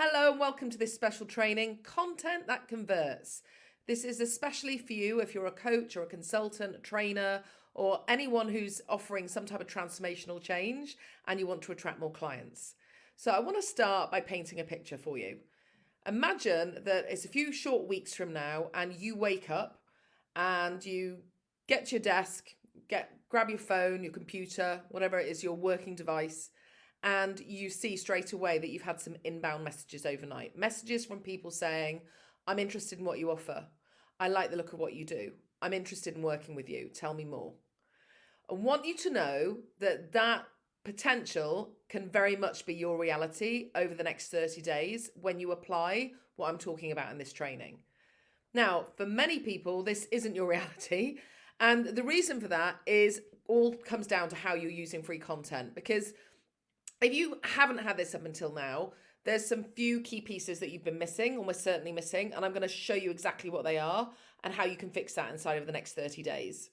Hello and welcome to this special training, Content That Converts. This is especially for you if you're a coach or a consultant, a trainer, or anyone who's offering some type of transformational change and you want to attract more clients. So I want to start by painting a picture for you. Imagine that it's a few short weeks from now and you wake up and you get to your desk, get grab your phone, your computer, whatever it is, your working device, and you see straight away that you've had some inbound messages overnight. Messages from people saying, I'm interested in what you offer. I like the look of what you do. I'm interested in working with you. Tell me more. I want you to know that that potential can very much be your reality over the next 30 days when you apply what I'm talking about in this training. Now, for many people, this isn't your reality. And the reason for that is all comes down to how you're using free content because if you haven't had this up until now, there's some few key pieces that you've been missing, almost certainly missing, and I'm going to show you exactly what they are and how you can fix that inside of the next 30 days.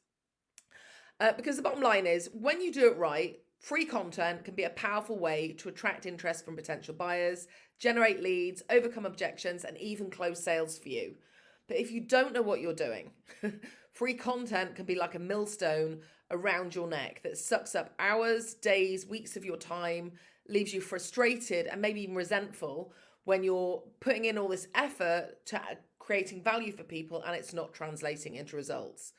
Uh, because the bottom line is, when you do it right, free content can be a powerful way to attract interest from potential buyers, generate leads, overcome objections, and even close sales for you. But if you don't know what you're doing, free content can be like a millstone around your neck that sucks up hours, days, weeks of your time, leaves you frustrated and maybe even resentful when you're putting in all this effort to creating value for people and it's not translating into results.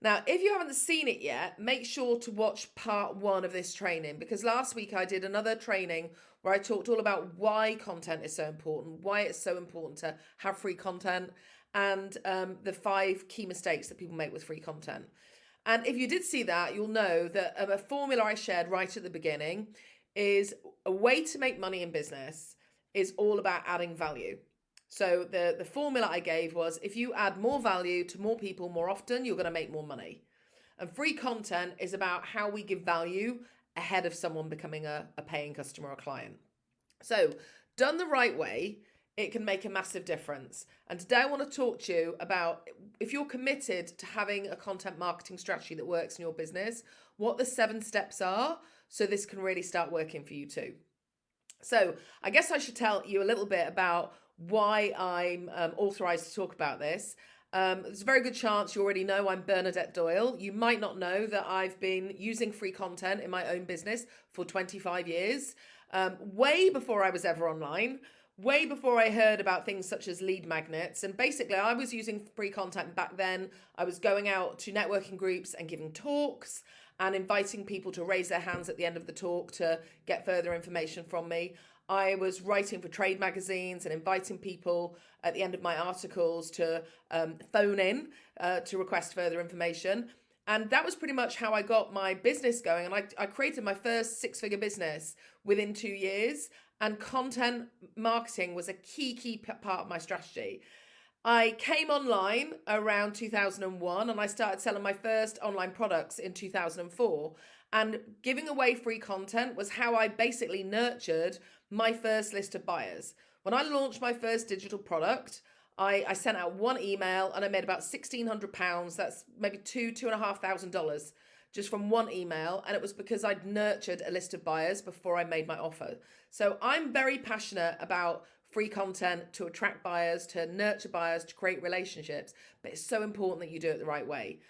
Now, if you haven't seen it yet, make sure to watch part one of this training because last week I did another training where I talked all about why content is so important, why it's so important to have free content, and um, the five key mistakes that people make with free content. And if you did see that, you'll know that um, a formula I shared right at the beginning is a way to make money in business is all about adding value. So the, the formula I gave was if you add more value to more people more often, you're going to make more money. And free content is about how we give value ahead of someone becoming a, a paying customer or client. So done the right way, it can make a massive difference. And today I want to talk to you about if you're committed to having a content marketing strategy that works in your business, what the seven steps are so this can really start working for you too. So I guess I should tell you a little bit about why I'm um, authorized to talk about this. Um, there's a very good chance you already know I'm Bernadette Doyle. You might not know that I've been using free content in my own business for 25 years, um, way before I was ever online way before I heard about things such as lead magnets. And basically, I was using free content back then. I was going out to networking groups and giving talks and inviting people to raise their hands at the end of the talk to get further information from me. I was writing for trade magazines and inviting people at the end of my articles to um, phone in uh, to request further information. And that was pretty much how I got my business going. And I, I created my first six figure business within two years and content marketing was a key, key part of my strategy. I came online around 2001 and I started selling my first online products in 2004. And giving away free content was how I basically nurtured my first list of buyers. When I launched my first digital product, I, I sent out one email and I made about £1,600. That's maybe two, two and a half thousand dollars just from one email. And it was because I'd nurtured a list of buyers before I made my offer. So I'm very passionate about free content to attract buyers, to nurture buyers, to create relationships. But it's so important that you do it the right way.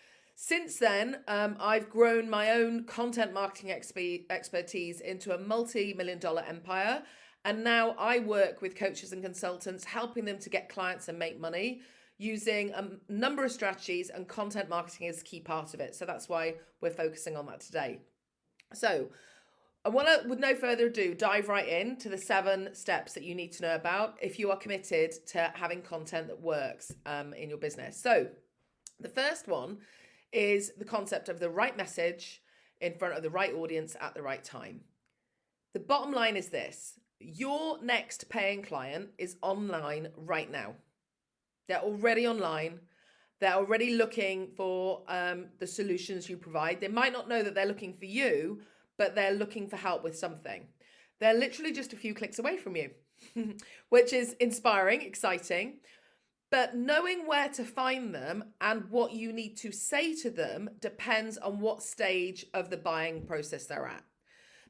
Since then, um, I've grown my own content marketing exp expertise into a multi million dollar empire. And now I work with coaches and consultants, helping them to get clients and make money using a number of strategies and content marketing is a key part of it. So that's why we're focusing on that today. So I want to, with no further ado, dive right in to the seven steps that you need to know about if you are committed to having content that works um, in your business. So the first one is the concept of the right message in front of the right audience at the right time. The bottom line is this, your next paying client is online right now. They're already online. They're already looking for um, the solutions you provide. They might not know that they're looking for you, but they're looking for help with something. They're literally just a few clicks away from you, which is inspiring, exciting. But knowing where to find them and what you need to say to them depends on what stage of the buying process they're at.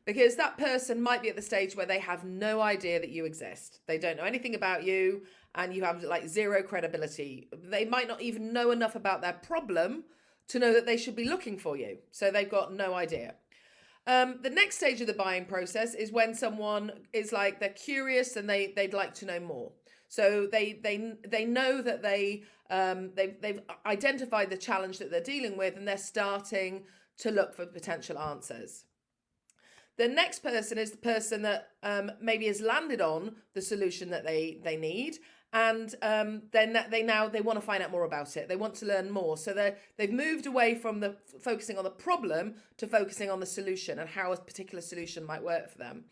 Because that person might be at the stage where they have no idea that you exist. They don't know anything about you and you have like zero credibility. They might not even know enough about their problem to know that they should be looking for you. So they've got no idea. Um, the next stage of the buying process is when someone is like they're curious and they they'd like to know more. So they they they know that they um, they they've identified the challenge that they're dealing with and they're starting to look for potential answers. The next person is the person that um, maybe has landed on the solution that they they need and um, then they now they want to find out more about it. They want to learn more. So they they've moved away from the focusing on the problem to focusing on the solution and how a particular solution might work for them.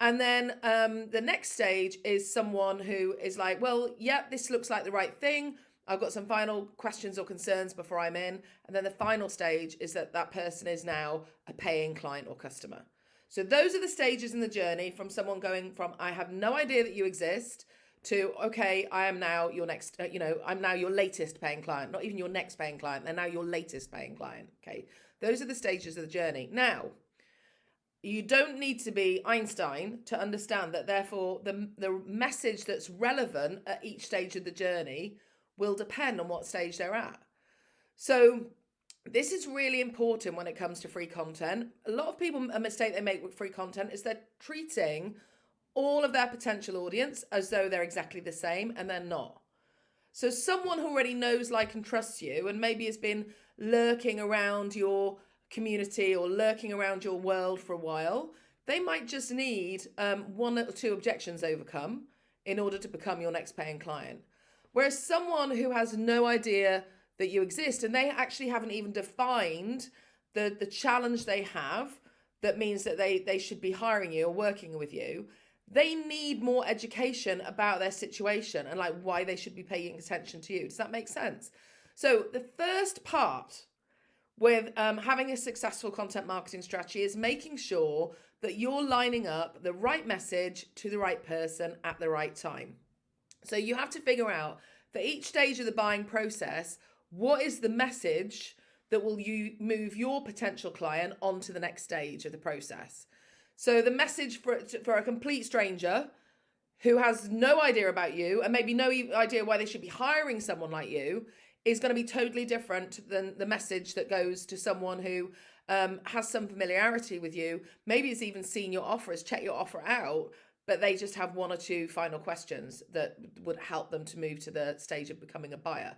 And then um, the next stage is someone who is like, well, yeah, this looks like the right thing. I've got some final questions or concerns before I'm in. And then the final stage is that that person is now a paying client or customer. So those are the stages in the journey from someone going from, I have no idea that you exist to okay i am now your next uh, you know i'm now your latest paying client not even your next paying client they're now your latest paying client okay? Those are the stages of the journey. Now you don't need to be einstein to understand that therefore the the message that's relevant at each stage of the journey will depend on what stage they're at. So this is really important when it comes to free content a lot of people a mistake they make with free content is they're treating all of their potential audience as though they're exactly the same and they're not. So someone who already knows, like, and trusts you and maybe has been lurking around your community or lurking around your world for a while, they might just need um, one or two objections overcome in order to become your next paying client. Whereas someone who has no idea that you exist and they actually haven't even defined the, the challenge they have that means that they, they should be hiring you or working with you, they need more education about their situation and like why they should be paying attention to you. Does that make sense? So the first part with um, having a successful content marketing strategy is making sure that you're lining up the right message to the right person at the right time. So you have to figure out for each stage of the buying process, what is the message that will you move your potential client onto the next stage of the process. So the message for for a complete stranger who has no idea about you and maybe no idea why they should be hiring someone like you is going to be totally different than the message that goes to someone who um, has some familiarity with you. Maybe has even seen your offer, has checked your offer out, but they just have one or two final questions that would help them to move to the stage of becoming a buyer.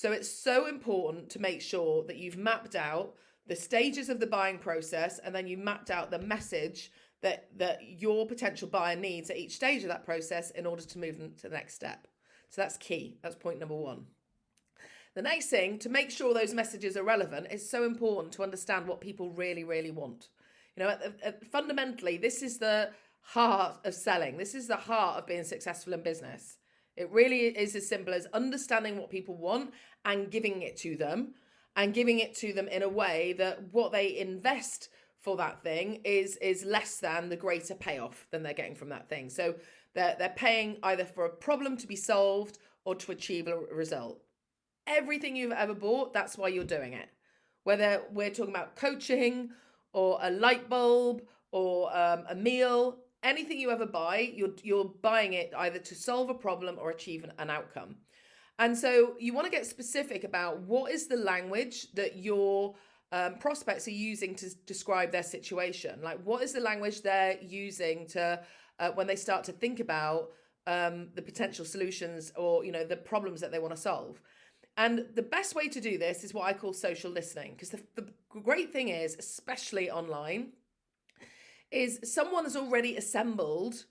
So it's so important to make sure that you've mapped out the stages of the buying process and then you mapped out the message that that your potential buyer needs at each stage of that process in order to move them to the next step. So that's key. That's point number one. The next thing to make sure those messages are relevant is so important to understand what people really really want. You know at, at, fundamentally this is the heart of selling. This is the heart of being successful in business it really is as simple as understanding what people want and giving it to them and giving it to them in a way that what they invest for that thing is is less than the greater payoff than they're getting from that thing. So they're they're paying either for a problem to be solved or to achieve a result. Everything you've ever bought, that's why you're doing it. Whether we're talking about coaching or a light bulb or um, a meal, anything you ever buy, you're you're buying it either to solve a problem or achieve an, an outcome. And so you want to get specific about what is the language that your um, prospects are using to describe their situation. Like, what is the language they're using to uh, when they start to think about um, the potential solutions or you know the problems that they want to solve. And the best way to do this is what I call social listening, because the, the great thing is, especially online, is someone has already assembled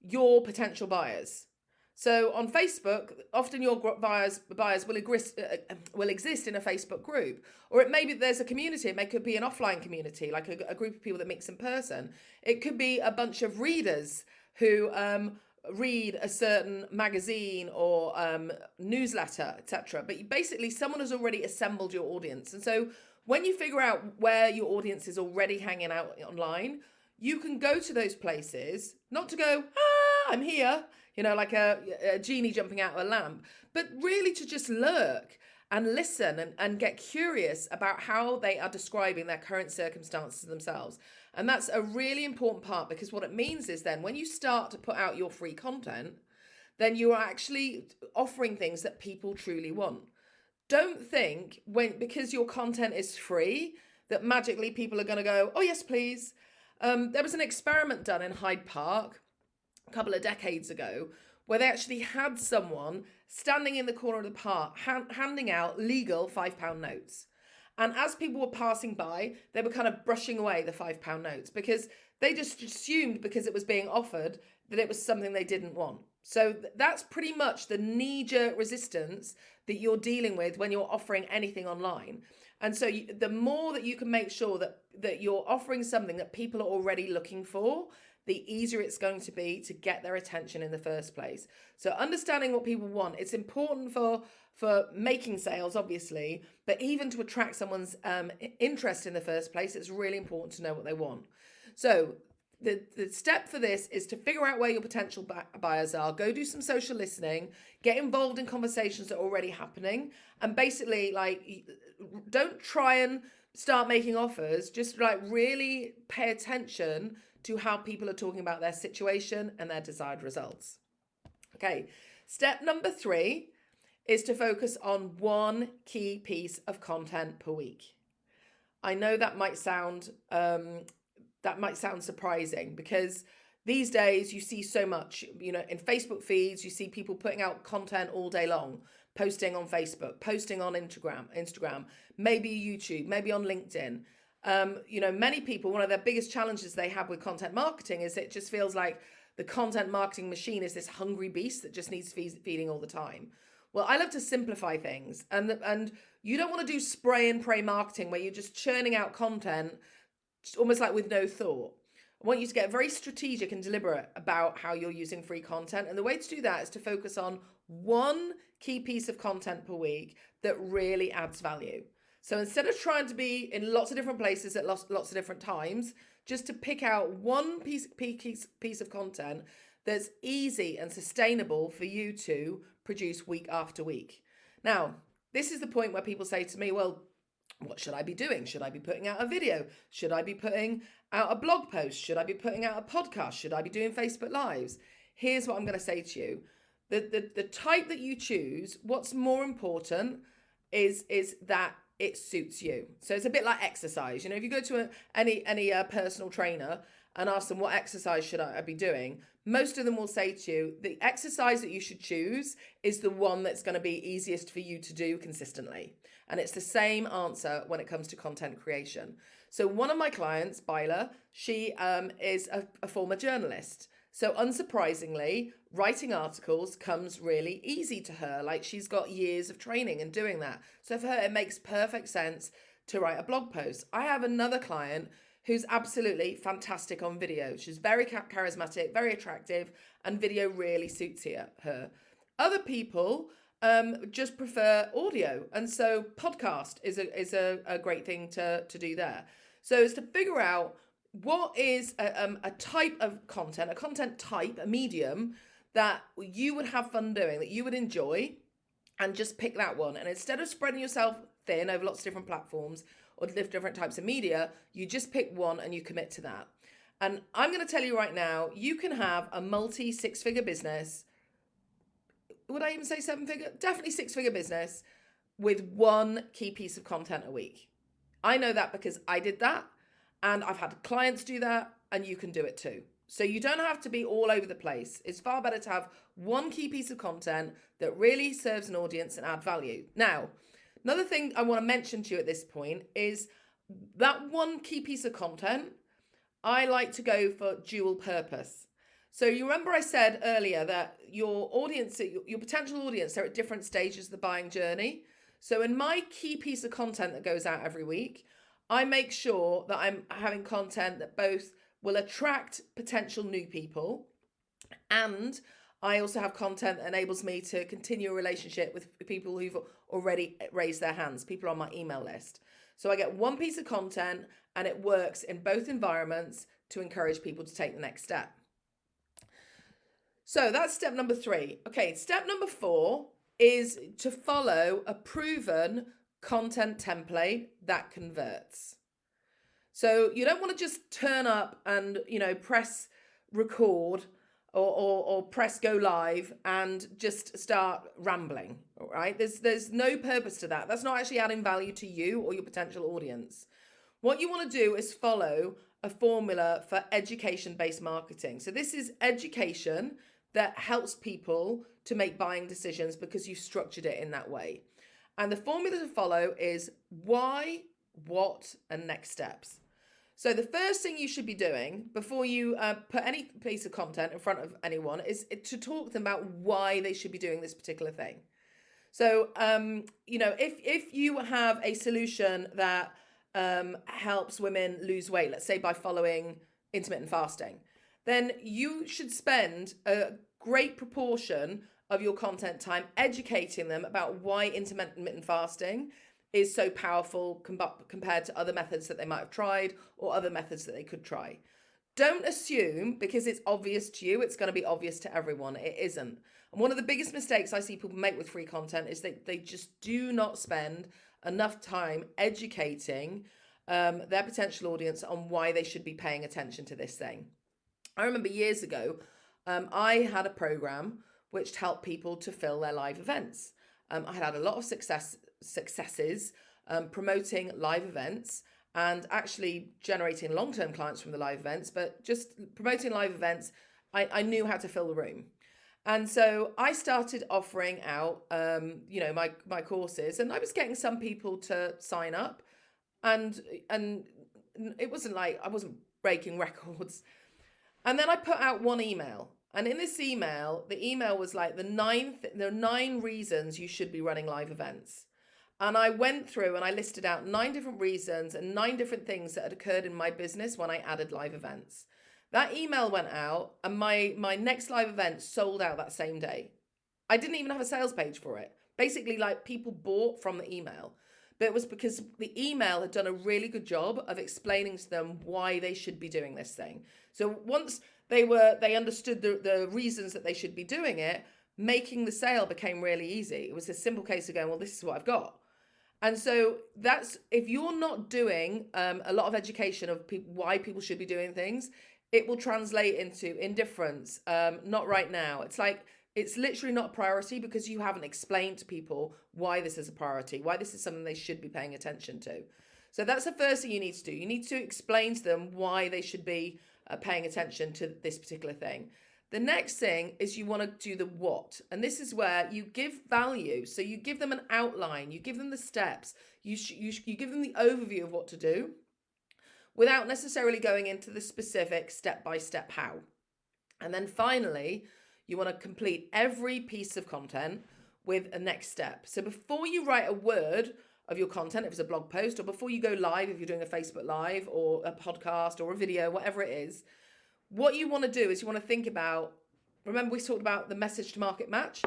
your potential buyers. So on Facebook, often your buyers buyers will uh, uh, will exist in a Facebook group, or it may be there's a community. It may could be an offline community, like a, a group of people that mix in person. It could be a bunch of readers who um, read a certain magazine or um, newsletter, etc. But basically, someone has already assembled your audience, and so when you figure out where your audience is already hanging out online, you can go to those places, not to go, ah, I'm here you know, like a, a genie jumping out of a lamp, but really to just lurk and listen and, and get curious about how they are describing their current circumstances themselves. And that's a really important part because what it means is then when you start to put out your free content, then you are actually offering things that people truly want. Don't think when because your content is free that magically people are going to go, "Oh yes, please." Um, there was an experiment done in Hyde Park a couple of decades ago where they actually had someone standing in the corner of the park handing out legal five pound notes. And as people were passing by, they were kind of brushing away the five pound notes because they just assumed because it was being offered that it was something they didn't want. So that's pretty much the knee jerk resistance that you're dealing with when you're offering anything online. And so you, the more that you can make sure that that you're offering something that people are already looking for, the easier it's going to be to get their attention in the first place. So understanding what people want, it's important for for making sales, obviously, but even to attract someone's um, interest in the first place, it's really important to know what they want. So the, the step for this is to figure out where your potential buyers are, go do some social listening, get involved in conversations that are already happening, and basically, like, don't try and start making offers, just like really pay attention to how people are talking about their situation and their desired results. Okay, step number three is to focus on one key piece of content per week. I know that might sound um, that might sound surprising because these days you see so much, you know, in Facebook feeds, you see people putting out content all day long, posting on Facebook, posting on Instagram, Instagram, maybe YouTube, maybe on LinkedIn um, you know, many people, one of their biggest challenges they have with content marketing is it just feels like the content marketing machine is this hungry beast that just needs feeding all the time. Well, I love to simplify things, and and you don't want to do spray and pray marketing where you're just churning out content, almost like with no thought. I want you to get very strategic and deliberate about how you're using free content, and the way to do that is to focus on one key piece of content per week that really adds value. So instead of trying to be in lots of different places at lots, lots of different times, just to pick out one piece, piece, piece of content that's easy and sustainable for you to produce week after week. Now, this is the point where people say to me, well, what should I be doing? Should I be putting out a video? Should I be putting out a blog post? Should I be putting out a podcast? Should I be doing Facebook Lives? Here's what I'm going to say to you. The, the, the type that you choose, what's more important is, is that it suits you. So it's a bit like exercise. You know, if you go to a, any any uh, personal trainer and ask them what exercise should I be doing, most of them will say to you the exercise that you should choose is the one that's going to be easiest for you to do consistently. And it's the same answer when it comes to content creation. So one of my clients, Byla, she um, is a, a former journalist. So unsurprisingly, writing articles comes really easy to her. Like she's got years of training and doing that. So for her, it makes perfect sense to write a blog post. I have another client who's absolutely fantastic on video. She's very charismatic, very attractive, and video really suits her. Other people um, just prefer audio, and so podcast is a is a, a great thing to to do there. So it's to figure out what is a, um, a type of content, a content type, a medium that you would have fun doing, that you would enjoy, and just pick that one. And instead of spreading yourself thin over lots of different platforms or different types of media, you just pick one and you commit to that. And I'm going to tell you right now, you can have a multi six figure business. Would I even say seven figure? Definitely six figure business with one key piece of content a week. I know that because I did that and I've had clients do that, and you can do it too. So you don't have to be all over the place. It's far better to have one key piece of content that really serves an audience and add value. Now, another thing I want to mention to you at this point is that one key piece of content, I like to go for dual purpose. So you remember I said earlier that your audience, your potential audience, are at different stages of the buying journey. So in my key piece of content that goes out every week, I make sure that I'm having content that both will attract potential new people and I also have content that enables me to continue a relationship with people who've already raised their hands, people on my email list. So I get one piece of content and it works in both environments to encourage people to take the next step. So that's step number three. Okay, step number four is to follow a proven content template that converts. So you don't want to just turn up and, you know, press record or, or, or press go live and just start rambling, right? There's, there's no purpose to that. That's not actually adding value to you or your potential audience. What you want to do is follow a formula for education based marketing. So this is education that helps people to make buying decisions because you've structured it in that way. And the formula to follow is why, what, and next steps. So the first thing you should be doing before you uh, put any piece of content in front of anyone is to talk to them about why they should be doing this particular thing. So, um, you know, if if you have a solution that um, helps women lose weight, let's say by following intermittent fasting, then you should spend a great proportion of your content time educating them about why intermittent fasting is so powerful com- compared to other methods that they might have tried or other methods that they could try. Don't assume because it's obvious to you, it's going to be obvious to everyone. It isn't. And one of the biggest mistakes I see people make with free content is that they just do not spend enough time educating um, their potential audience on why they should be paying attention to this thing. I remember years ago, um, I had a program which helped people to fill their live events. Um, I had had a lot of success successes um, promoting live events and actually generating long-term clients from the live events, but just promoting live events, I, I knew how to fill the room. And so I started offering out, um, you know, my my courses, and I was getting some people to sign up, and and it wasn't like I wasn't breaking records. And then I put out one email, and in this email, the email was like the nine th- there are nine reasons you should be running live events. And I went through and I listed out nine different reasons and nine different things that had occurred in my business when I added live events. That email went out and my my next live event sold out that same day. I didn't even have a sales page for it. Basically like people bought from the email. But it was because the email had done a really good job of explaining to them why they should be doing this thing. So once they were they understood the, the reasons that they should be doing it, making the sale became really easy. It was a simple case of going, well, this is what I've got. And so that's if you're not doing um, a lot of education of pe- why people should be doing things, it will translate into indifference. Um, not right now. It's like it's literally not a priority because you haven't explained to people why this is a priority, why this is something they should be paying attention to. So that's the first thing you need to do. You need to explain to them why they should be uh, paying attention to this particular thing. The next thing is you want to do the what. And this is where you give value. So you give them an outline, you give them the steps, you, you, you give them the overview of what to do without necessarily going into the specific step by step how. And then finally, you want to complete every piece of content with a next step. So before you write a word of your content, if it's a blog post, or before you go live, if you're doing a Facebook Live or a podcast or a video, whatever it is, what you want to do is you want to think about remember we talked about the message to market match?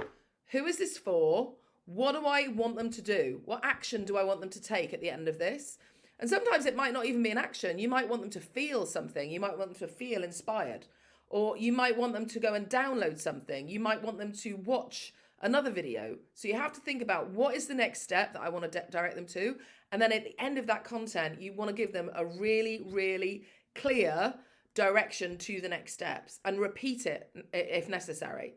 Who is this for? What do i want them to do? What action do i want them to take at the end of this? And sometimes it might not even be an action. You might want them to feel something. You might want them to feel inspired. Or you might want them to go and download something. You might want them to watch another video so you have to think about what is the next step that i want to direct them to and then at the end of that content you want to give them a really really clear direction to the next steps and repeat it if necessary.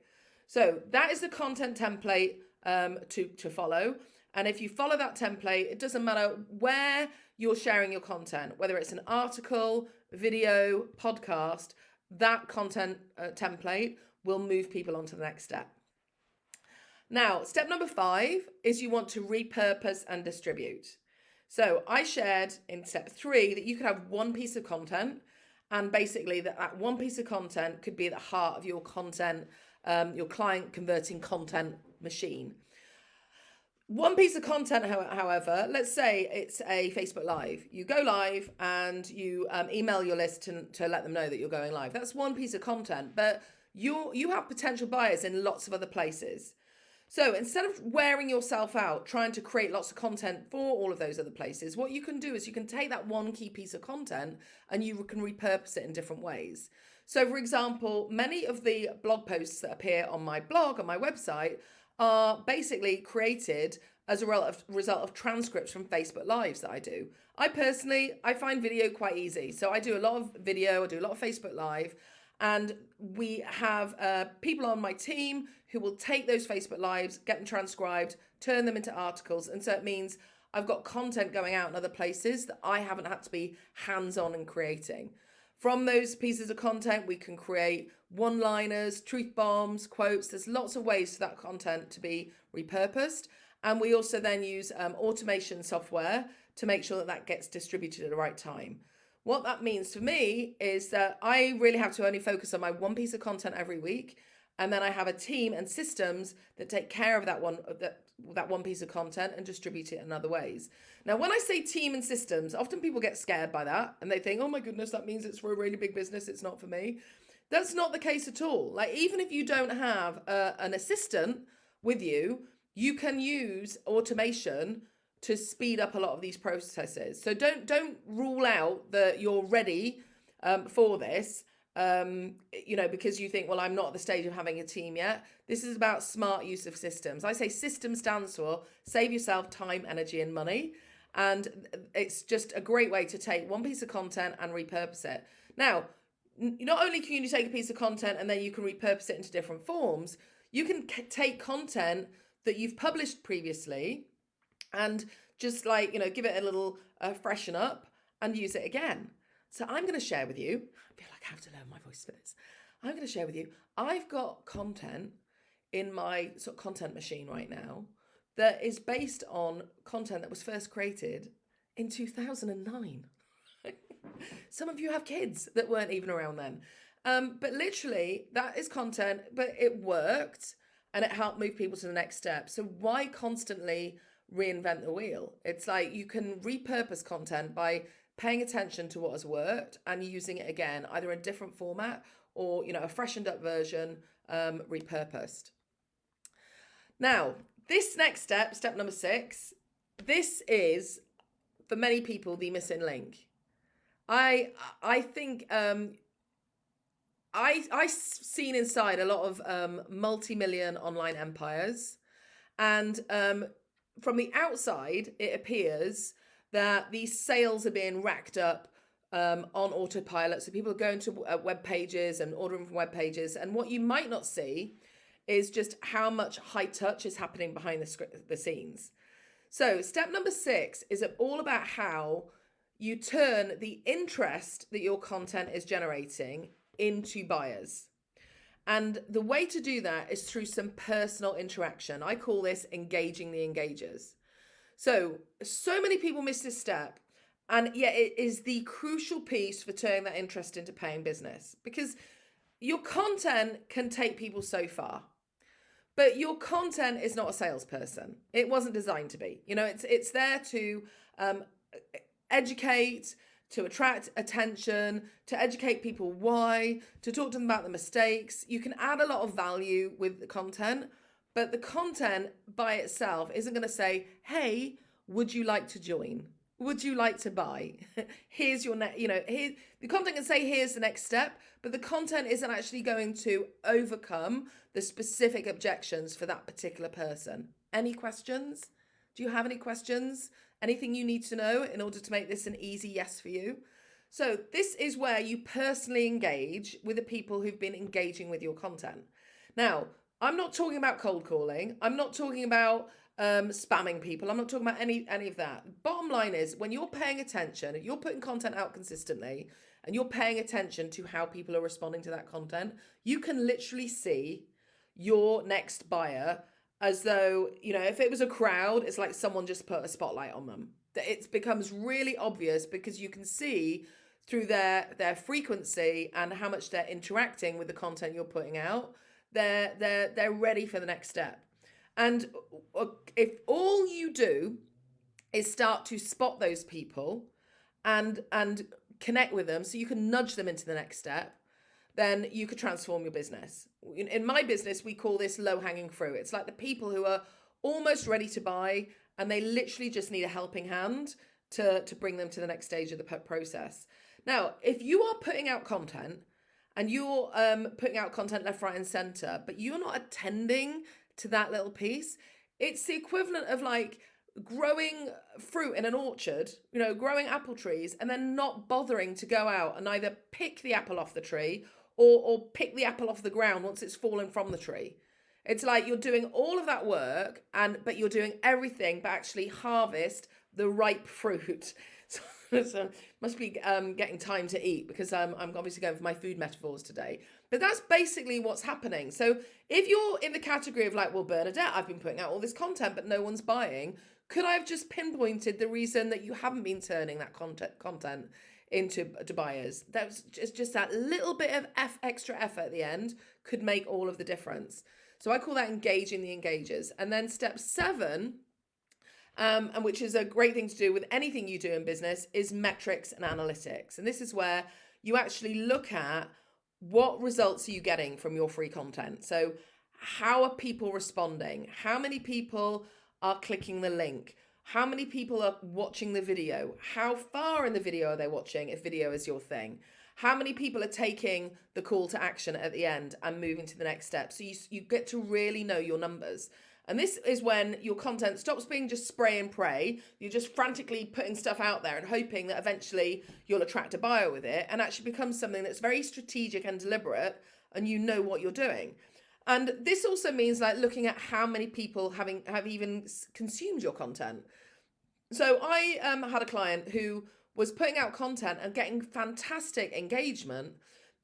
So that is the content template um, to, to follow. And if you follow that template, it doesn't matter where you're sharing your content, whether it's an article, video, podcast, that content uh, template will move people on to the next step. Now, step number five is you want to repurpose and distribute. So I shared in step three that you could have one piece of content and basically that, that one piece of content could be at the heart of your content um, your client converting content machine. One piece of content however let's say it's a facebook live. You go live and you um, email your list to, to let them know that you're going live. That's one piece of content but you you have potential buyers in lots of other places so instead of wearing yourself out trying to create lots of content for all of those other places, what you can do is you can take that one key piece of content and you can repurpose it in different ways. So, for example, many of the blog posts that appear on my blog, on my website, are basically created as a result of transcripts from Facebook Lives that I do. I personally, I find video quite easy. So I do a lot of video, I do a lot of Facebook Live, and we have uh, people on my team who will take those Facebook Lives, get them transcribed, turn them into articles. And so it means I've got content going out in other places that I haven't had to be hands-on and creating. From those pieces of content, we can create one-liners, truth bombs, quotes. There's lots of ways for that content to be repurposed. And we also then use um, automation software to make sure that that gets distributed at the right time. What that means for me is that I really have to only focus on my one piece of content every week. And then I have a team and systems that take care of that one that that one piece of content and distribute it in other ways. Now, when I say team and systems, often people get scared by that and they think, oh my goodness, that means it's for a really big business. It's not for me. That's not the case at all. Like, even if you don't have uh, an assistant with you, you can use automation to speed up a lot of these processes. So don't don't rule out that you're ready um, for this. Um, you know, because you think, well, I'm not at the stage of having a team yet. This is about smart use of systems. I say system stands for save yourself time, energy, and money. And it's just a great way to take one piece of content and repurpose it. Now, not only can you take a piece of content and then you can repurpose it into different forms, you can take content that you've published previously and just like, you know, give it a little uh, freshen up and use it again. So I'm going to share with you, I feel like I have to learn my voice for this. I'm going to share with you, I've got content in my sort of content machine right now that is based on content that was first created in 2009. Some of you have kids that weren't even around then. Um, but literally, that is content, but it worked and it helped move people to the next step. So why constantly reinvent the wheel? It's like you can repurpose content by paying attention to what has worked and using it again, either in a different format or you know a freshened up version, um, repurposed. Now, this next step, step number six, this is for many people the missing link. I I think um, I I seen inside a lot of um, multi-million online empires, and um, from the outside, it appears that these sales are being racked up um, on autopilot. So people are going to uh, web pages and ordering from web pages, and what you might not see is just how much high touch is happening behind the script, the scenes. So step number six is all about how you turn the interest that your content is generating into buyers. And the way to do that is through some personal interaction. I call this engaging the engagers. So, so many people miss this step. And yet it is the crucial piece for turning that interest into paying business because your content can take people so far. But your content is not a salesperson. It wasn't designed to be. You know, it's it's there to um, educate, to attract attention, to educate people why, to talk to them about the mistakes. You can add a lot of value with the content, but the content by itself isn't going to say, hey, would you like to join? Would you like to buy? here's your net, you know, here the content can say here's the next step, but the content isn't actually going to overcome the specific objections for that particular person. Any questions? Do you have any questions? Anything you need to know in order to make this an easy yes for you? So this is where you personally engage with the people who've been engaging with your content. Now, I'm not talking about cold calling. I'm not talking about um, spamming people. I'm not talking about any any of that. Bottom line is when you're paying attention, you're putting content out consistently and you're paying attention to how people are responding to that content, you can literally see your next buyer as though, you know, if it was a crowd, it's like someone just put a spotlight on them. That it becomes really obvious because you can see through their their frequency and how much they're interacting with the content you're putting out. They're they're they're ready for the next step. And uh, if all you do is start to spot those people and and connect with them so you can nudge them into the next step, then you could transform your business. In, my business, we call this low hanging fruit. It's like the people who are almost ready to buy and they literally just need a helping hand to, to bring them to the next stage of the process. Now, if you are putting out content and you're um, putting out content left, right, and center, but you're not attending to that little piece. It's the equivalent of like growing fruit in an orchard, you know, growing apple trees and then not bothering to go out and either pick the apple off the tree or or pick the apple off the ground once it's fallen from the tree. It's like you're doing all of that work and but you're doing everything but actually harvest the ripe fruit. So, so must be um, getting time to eat because um, I'm obviously going for my food metaphors today. But that's basically what's happening. So if you're in the category of like, well, Bernadette, I've been putting out all this content, but no one's buying, could I have just pinpointed the reason that you haven't been turning that content content into to buyers? That's just just that little bit of F extra effort at the end could make all of the difference. So I call that engaging the engagers. And then step seven, um, and which is a great thing to do with anything you do in business, is metrics and analytics. And this is where you actually look at what results are you getting from your free content. So how are people responding? How many people are clicking the link? How many people are watching the video? How far in the video are they watching if video is your thing? how many people are taking the call to action at the end and moving to the next step so you, you get to really know your numbers and this is when your content stops being just spray and pray you're just frantically putting stuff out there and hoping that eventually you'll attract a buyer with it and actually becomes something that's very strategic and deliberate and you know what you're doing and this also means like looking at how many people having have even consumed your content so i um, had a client who was putting out content and getting fantastic engagement,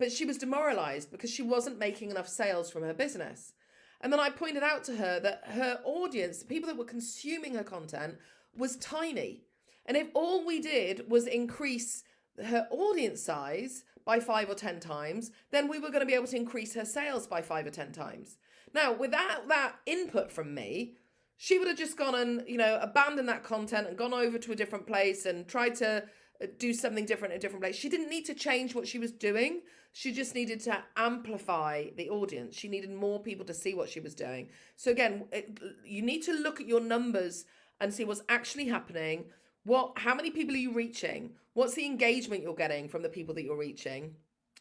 but she was demoralized because she wasn't making enough sales from her business. And then I pointed out to her that her audience, the people that were consuming her content, was tiny. And if all we did was increase her audience size by five or 10 times, then we were going to be able to increase her sales by five or 10 times. Now, without that input from me, she would have just gone and, you know, abandoned that content and gone over to a different place and tried to uh, do something different in a different place. She didn't need to change what she was doing. She just needed to amplify the audience. She needed more people to see what she was doing. So again, it, you need to look at your numbers and see what's actually happening. What how many people are you reaching? What's the engagement you're getting from the people that you're reaching?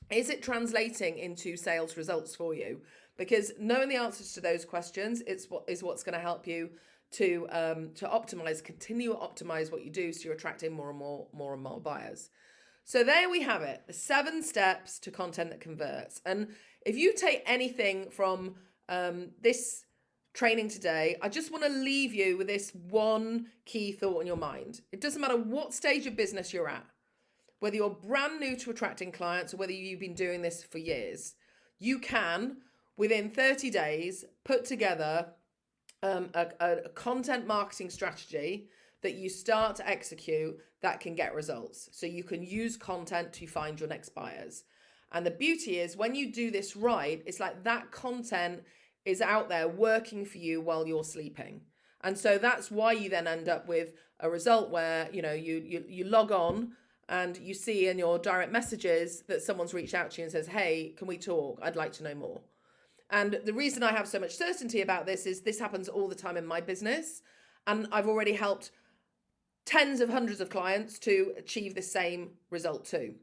Is it translating into sales results for you? Because knowing the answers to those questions it's what is what's going to help you to um, to optimize, continue to optimize what you do so you're attracting more and more, more and more buyers. So there we have it, the seven steps to content that converts. And if you take anything from um, this training today, I just want to leave you with this one key thought in your mind. It doesn't matter what stage of business you're at, whether you're brand new to attracting clients or whether you've been doing this for years, you can, within 30 days, put together um, a, a content marketing strategy that you start to execute that can get results. So you can use content to find your next buyers. And the beauty is when you do this right, it's like that content is out there working for you while you're sleeping. And so that's why you then end up with a result where, you know, you you you log on and you see in your direct messages that someone's reached out to you and says, "Hey, can we talk? I'd like to know more." And the reason I have so much certainty about this is this happens all the time in my business. And I've already helped tens of hundreds of clients to achieve the same result too.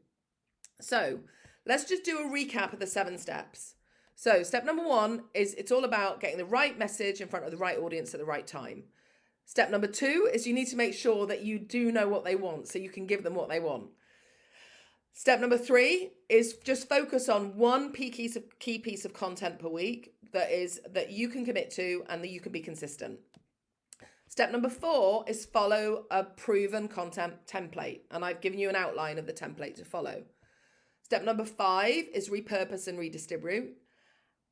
So let's just do a recap of the seven steps. So step number one is it's all about getting the right message in front of the right audience at the right time. Step number two is you need to make sure that you do know what they want so you can give them what they want. Step number three is just focus on one key piece of key piece of content per week that is that you can commit to and that you can be consistent. Step number four is follow a proven content template. And I've given you an outline of the template to follow. Step number five is repurpose and redistribute.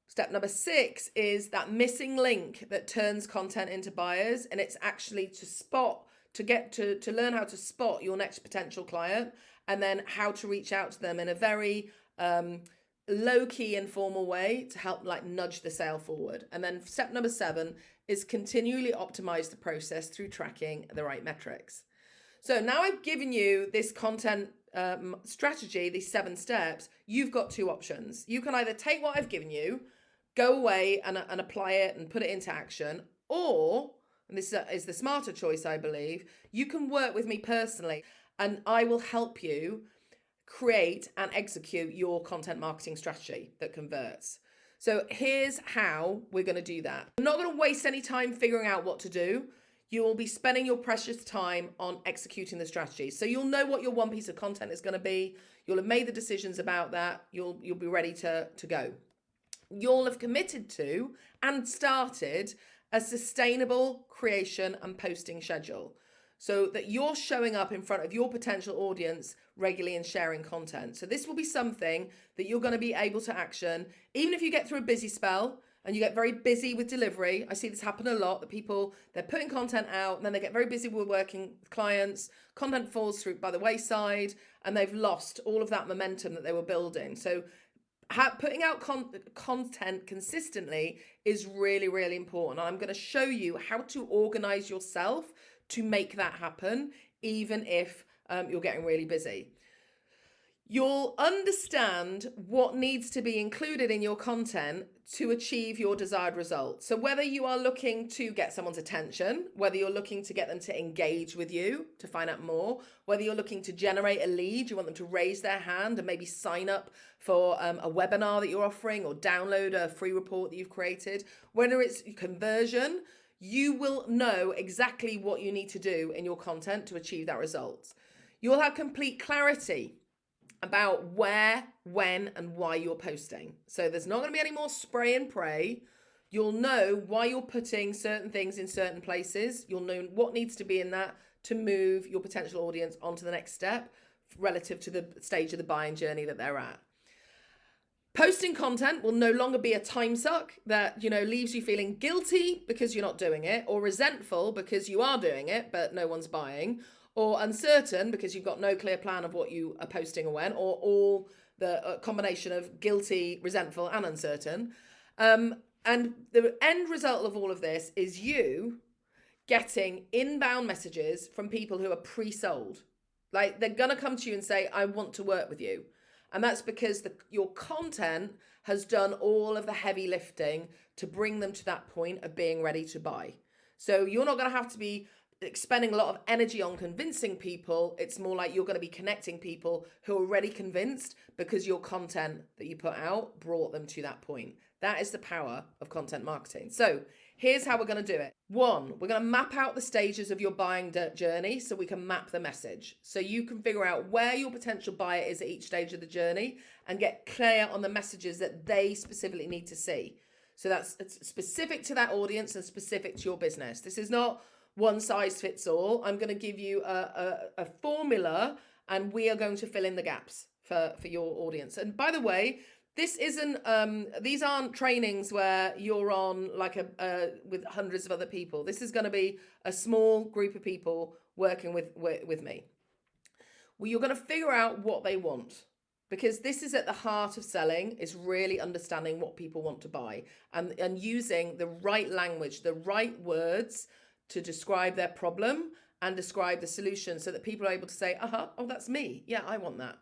Step number six is that missing link that turns content into buyers. And it's actually to spot, to get to, to learn how to spot your next potential client and then how to reach out to them in a very um, low key informal way to help like nudge the sale forward. And then step number seven is continually optimize the process through tracking the right metrics. So now I've given you this content um, strategy, these seven steps, you've got two options. You can either take what I've given you, go away and, uh, and apply it and put it into action, or, and this is the smarter choice, I believe, you can work with me personally and I will help you create and execute your content marketing strategy that converts. So here's how we're going to do that. I'm not going to waste any time figuring out what to do. You will be spending your precious time on executing the strategy. So you'll know what your one piece of content is going to be. You'll have made the decisions about that. You'll you'll be ready to to go. You'll have committed to and started a sustainable creation and posting schedule so that you're showing up in front of your potential audience regularly and sharing content. So this will be something that you're going to be able to action even if you get through a busy spell and you get very busy with delivery. I see this happen a lot that people they're putting content out and then they get very busy with working with clients. Content falls through by the wayside and they've lost all of that momentum that they were building. So putting out con content consistently is really really important. I'm going to show you how to organize yourself to make that happen, even if um, you're getting really busy. You'll understand what needs to be included in your content to achieve your desired result. So whether you are looking to get someone's attention, whether you're looking to get them to engage with you to find out more, whether you're looking to generate a lead, you want them to raise their hand and maybe sign up for um, a webinar that you're offering or download a free report that you've created, whether it's conversion, you will know exactly what you need to do in your content to achieve that result. You'll have complete clarity about where, when, and why you're posting. So there's not going to be any more spray and pray. You'll know why you're putting certain things in certain places. You'll know what needs to be in that to move your potential audience onto the next step relative to the stage of the buying journey that they're at. Posting content will no longer be a time suck that, you know, leaves you feeling guilty because you're not doing it or resentful because you are doing it, but no one's buying or uncertain because you've got no clear plan of what you are posting or when or all the uh, combination of guilty, resentful and uncertain. Um, and the end result of all of this is you getting inbound messages from people who are pre-sold. Like they're going to come to you and say, I want to work with you. And that's because the, your content has done all of the heavy lifting to bring them to that point of being ready to buy. So you're not going to have to be expending a lot of energy on convincing people. It's more like you're going to be connecting people who are already convinced because your content that you put out brought them to that point. That is the power of content marketing. So Here's how we're going to do it. One, we're going to map out the stages of your buying journey so we can map the message. So you can figure out where your potential buyer is at each stage of the journey and get clear on the messages that they specifically need to see. So that's specific to that audience and specific to your business. This is not one size fits all. I'm going to give you a, a, a formula and we are going to fill in the gaps for, for your audience. And by the way, this isn't um these aren't trainings where you're on like a uh, with hundreds of other people this is going to be a small group of people working with with, me well you're going to figure out what they want because this is at the heart of selling is really understanding what people want to buy and and using the right language the right words to describe their problem and describe the solution so that people are able to say uh-huh oh that's me yeah i want that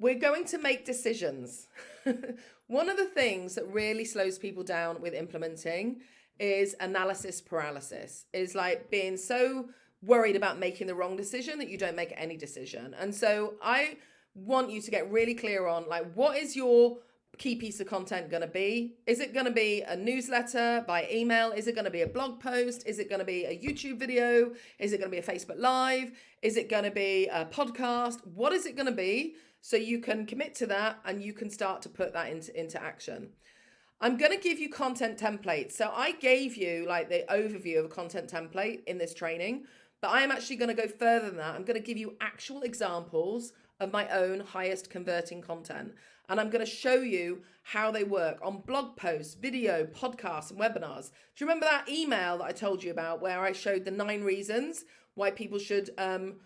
we're going to make decisions. One of the things that really slows people down with implementing is analysis paralysis, is like being so worried about making the wrong decision that you don't make any decision. And so I want you to get really clear on like, what is your key piece of content going to be? Is it going to be a newsletter by email? Is it going to be a blog post? Is it going to be a YouTube video? Is it going to be a Facebook Live? Is it going to be a podcast? What is it going to be? So you can commit to that and you can start to put that into, into action. I'm going to give you content templates. So I gave you like the overview of a content template in this training, but I am actually going to go further than that. I'm going to give you actual examples of my own highest converting content. And I'm going to show you how they work on blog posts, video, podcasts, and webinars. Do you remember that email that I told you about where I showed the nine reasons why people should, um,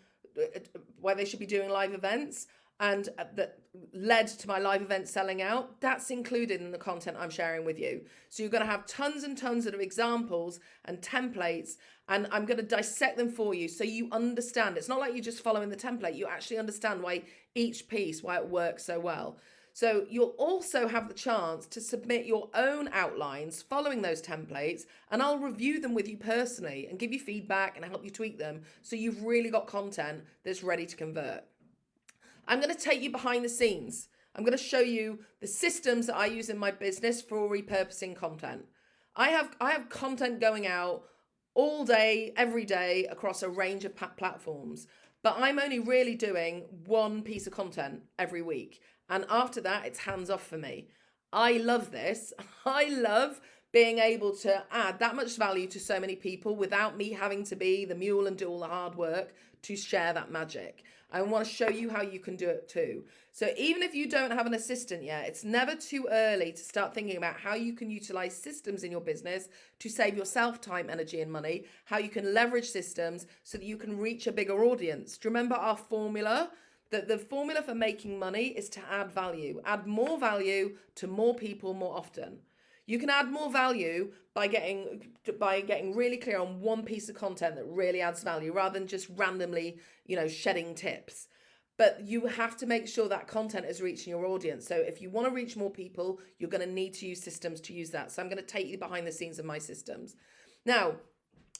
why they should be doing live events? And uh, that led to my live event selling out, that's included in the content I'm sharing with you. So you're going to have tons and tons of examples and templates, and I'm going to dissect them for you so you understand. It's not like you're just following the template, you actually understand why each piece, why it works so well. So you'll also have the chance to submit your own outlines following those templates and I'll review them with you personally and give you feedback and help you tweak them so you've really got content that's ready to convert. I'm going to take you behind the scenes. I'm going to show you the systems that I use in my business for repurposing content. I have I have content going out all day, every day across a range of platforms, but I'm only really doing one piece of content every week. And after that, it's hands off for me. I love this. I love being able to add that much value to so many people without me having to be the mule and do all the hard work to share that magic. I want to show you how you can do it too. So even if you don't have an assistant yet, it's never too early to start thinking about how you can utilize systems in your business to save yourself time, energy, and money, how you can leverage systems so that you can reach a bigger audience. Do you remember our formula? That the formula for making money is to add value, add more value to more people more often. You can add more value by getting by getting really clear on one piece of content that really adds value rather than just randomly, you know, shedding tips. But you have to make sure that content is reaching your audience. So if you want to reach more people, you're going to need to use systems to use that. So I'm going to take you behind the scenes of my systems. Now,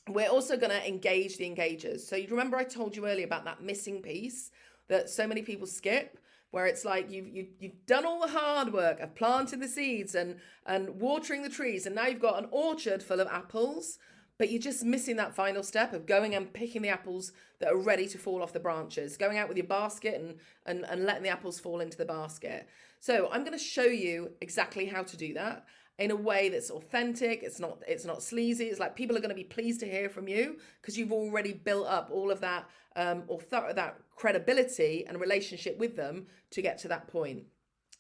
we're also going to engage the engagers. So you remember I told you earlier about that missing piece that so many people skip where it's like you've, you, you've done all the hard work of planting the seeds and, and watering the trees, and now you've got an orchard full of apples, but you're just missing that final step of going and picking the apples that are ready to fall off the branches, going out with your basket and, and, and letting the apples fall into the basket. So I'm going to show you exactly how to do that in a way that's authentic it's not it's not sleazy it's like people are going to be pleased to hear from you because you've already built up all of that um author that credibility and relationship with them to get to that point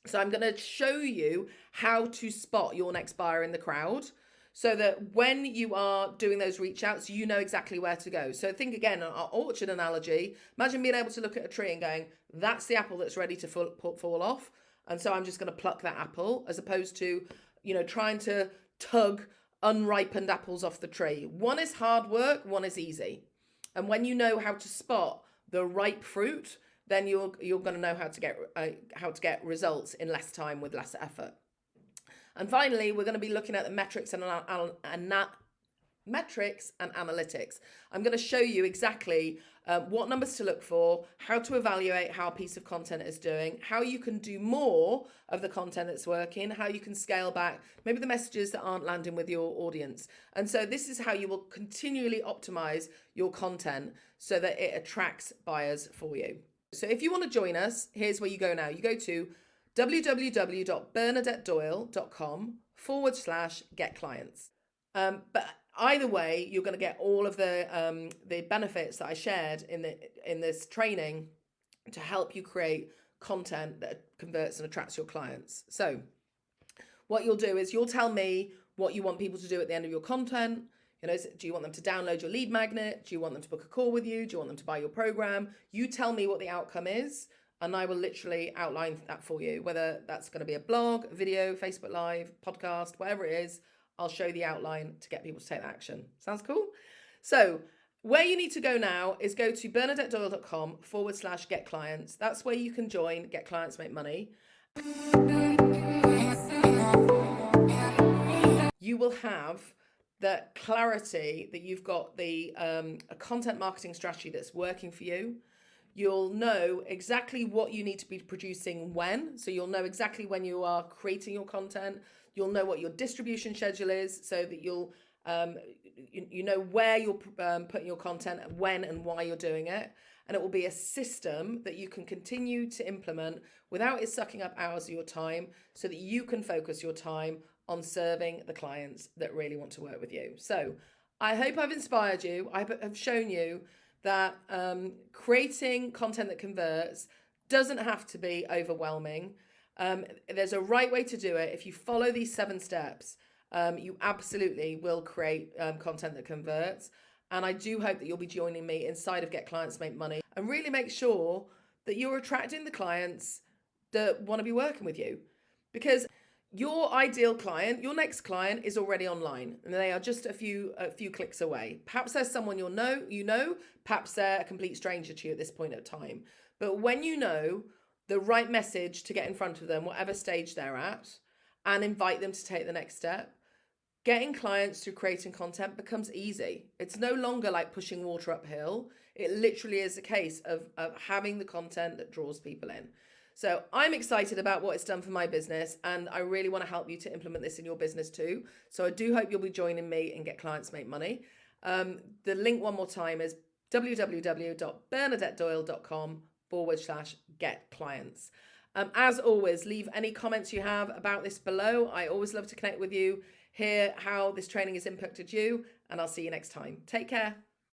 so i'm going to show you how to spot your next buyer in the crowd so that when you are doing those reach outs, you know exactly where to go. So think again, our orchard analogy, imagine being able to look at a tree and going, that's the apple that's ready to fall, fall off. And so I'm just going to pluck that apple as opposed to you know, trying to tug unripened apples off the tree. One is hard work, one is easy. And when you know how to spot the ripe fruit, then you're you're going to know how to get uh, how to get results in less time with less effort. And finally, we're going to be looking at the metrics and, and, metrics and analytics. I'm going to show you exactly um, what numbers to look for, how to evaluate how a piece of content is doing, how you can do more of the content that's working, how you can scale back maybe the messages that aren't landing with your audience. And so this is how you will continually optimize your content so that it attracts buyers for you. So if you want to join us, here's where you go now. You go to www.bernadettedoyle.com forward slash get clients. Um, but either way, you're going to get all of the um, the benefits that I shared in the in this training to help you create content that converts and attracts your clients. So, what you'll do is you'll tell me what you want people to do at the end of your content. You know, do you want them to download your lead magnet? Do you want them to book a call with you? Do you want them to buy your program? You tell me what the outcome is, and I will literally outline that for you. Whether that's going to be a blog, video, Facebook Live, podcast, whatever it is I'll show the outline to get people to take action. Sounds cool? So where you need to go now is go to bernadettedoyle.com forward slash get clients. That's where you can join, get clients, make money. You will have the clarity that you've got the um, a content marketing strategy that's working for you. You'll know exactly what you need to be producing when. So you'll know exactly when you are creating your content. You'll know what your distribution schedule is so that you'll um, you, you know where you're um, putting your content, and when and why you're doing it. And it will be a system that you can continue to implement without it sucking up hours of your time so that you can focus your time on serving the clients that really want to work with you. So I hope I've inspired you. I have shown you that um, creating content that converts doesn't have to be overwhelming. Um, there's a right way to do it. If you follow these seven steps, um, you absolutely will create um, content that converts. And I do hope that you'll be joining me inside of Get Clients Make Money and really make sure that you're attracting the clients that want to be working with you. Because your ideal client, your next client is already online and they are just a few a few clicks away. Perhaps there's someone you'll know, you know, perhaps they're a complete stranger to you at this point of time. But when you know the right message to get in front of them, whatever stage they're at, and invite them to take the next step. Getting clients through creating content becomes easy. It's no longer like pushing water uphill. It literally is a case of, of having the content that draws people in. So I'm excited about what it's done for my business, and I really want to help you to implement this in your business too. So I do hope you'll be joining me and get clients make money. Um, the link one more time is www.bernadettedoyle.com forward slash get clients. Um, as always, leave any comments you have about this below. I always love to connect with you, hear how this training has impacted you, and I'll see you next time. Take care.